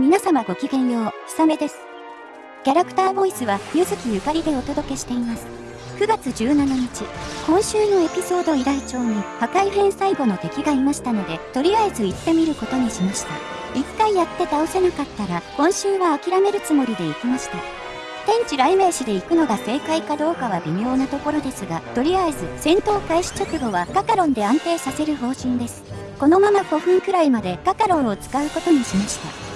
皆様ごきげんよう、ひさめです。キャラクターボイスは、ゆずきゆかりでお届けしています。9月17日、今週のエピソード依頼帳に破壊編最後の敵がいましたので、とりあえず行ってみることにしました。一回やって倒せなかったら、今週は諦めるつもりで行きました。天地雷鳴士で行くのが正解かどうかは微妙なところですが、とりあえず戦闘開始直後はカカロンで安定させる方針です。このまま5分くらいまでカカロンを使うことにしました。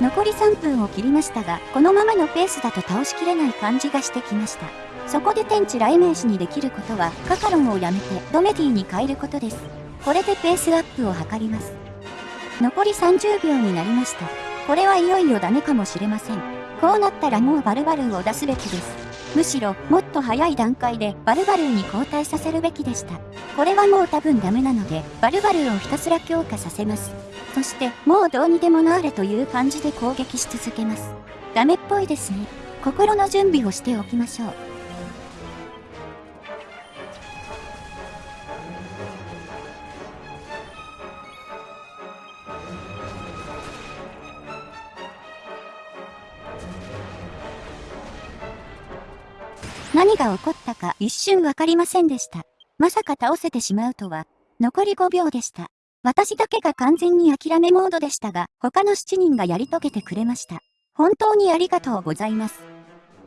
残り3分を切りましたが、このままのペースだと倒しきれない感じがしてきました。そこで天地雷鳴士にできることは、カカロンをやめてドメディに変えることです。これでペースアップを図ります。残り30秒になりました。これはいよいよダメかもしれません。こうなったらもうバルバルーを出すべきです。むしろ、もっと早い段階でバルバルーに交代させるべきでした。これはもう多分ダメなので、バルバルーをひたすら強化させます。そして、もうどうにでもなれという感じで攻撃し続けます。ダメっぽいですね。心の準備をしておきましょう。何が起こったか一瞬わかりませんでした。まさか倒せてしまうとは。残り5秒でした。私だけが完全に諦めモードでしたが、他の7人がやり遂げてくれました。本当にありがとうございます。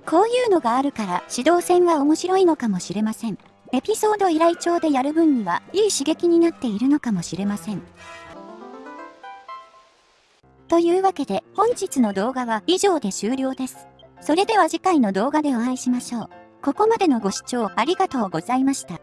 こういうのがあるから指導戦は面白いのかもしれません。エピソード依頼帳でやる分にはいい刺激になっているのかもしれません。というわけで本日の動画は以上で終了です。それでは次回の動画でお会いしましょう。ここまでのご視聴ありがとうございました。